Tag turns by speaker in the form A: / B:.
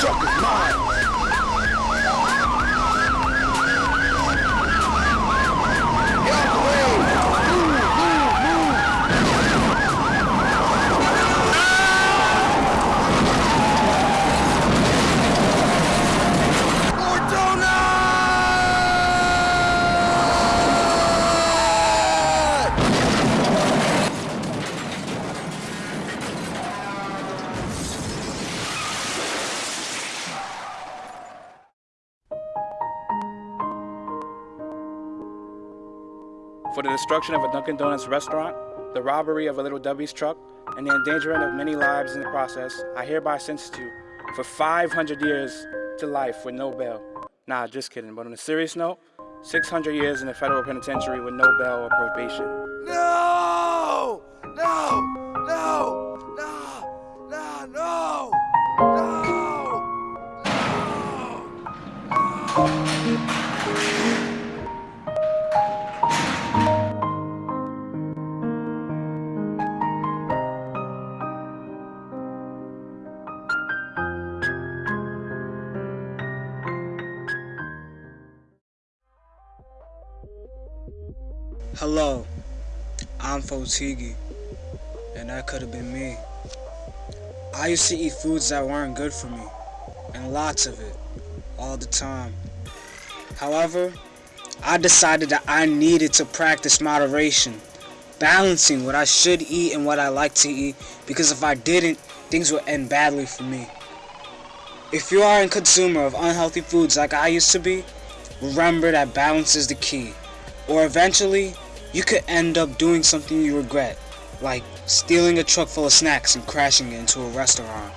A: Joker's mine. For the destruction of a Dunkin' Donuts restaurant, the robbery of a Little Debbie's truck, and the endangering of many lives in the process, I hereby sentence you for 500 years to life with no bail. Nah, just kidding. But on a serious note, 600 years in the federal penitentiary with no bail or probation.
B: No! No! No! No! No! No! No! No!
C: Hello, I'm Fotigi, and that could have been me. I used to eat foods that weren't good for me, and lots of it, all the time. However, I decided that I needed to practice moderation, balancing what I should eat and what I like to eat, because if I didn't, things would end badly for me. If you are a consumer of unhealthy foods like I used to be, remember that balance is the key. Or eventually, you could end up doing something you regret, like stealing a truck full of snacks and crashing it into a restaurant.